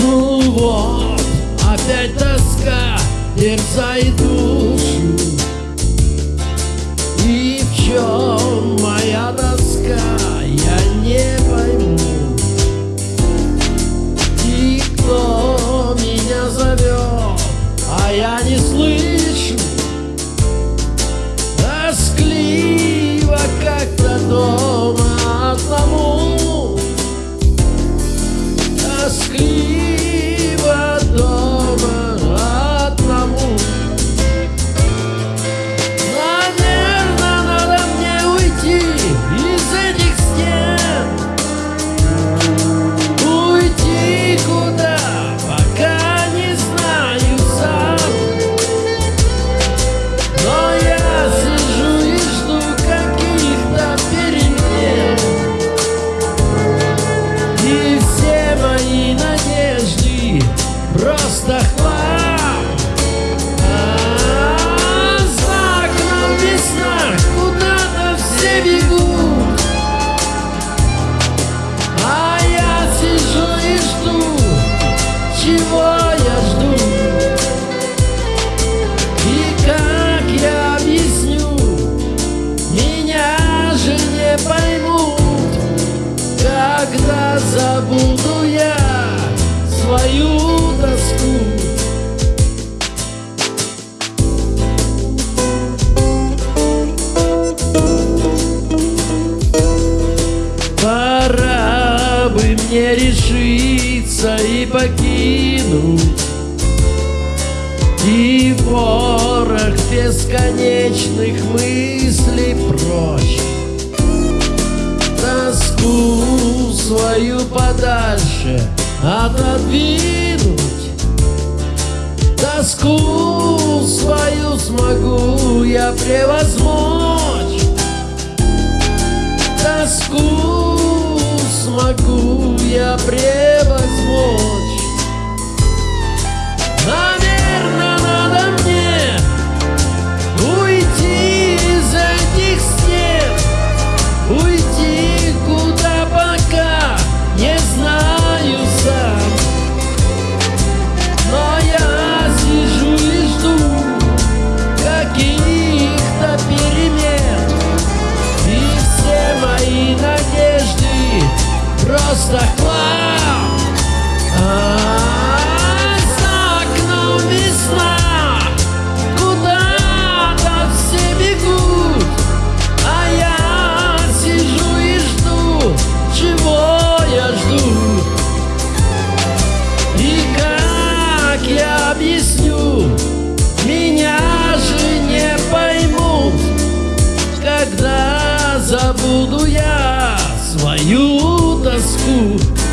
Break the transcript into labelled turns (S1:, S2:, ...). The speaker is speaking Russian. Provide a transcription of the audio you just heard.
S1: Ну вот, опять тоска, теперь зайду чего я жду? И как я объясню, меня же не поймут. Когда забуду я свою тоску? Пора бы мне решиться и покинуть. И ворох бесконечных мыслей прочь. Тоску свою подальше отодвинуть. Тоску свою смогу я превозмочь. Тоску смогу я превозмочь просто А за окном весна Куда-то все бегут А я сижу и жду Чего я жду И как я объясню Меня же не поймут Когда забуду я свою тоску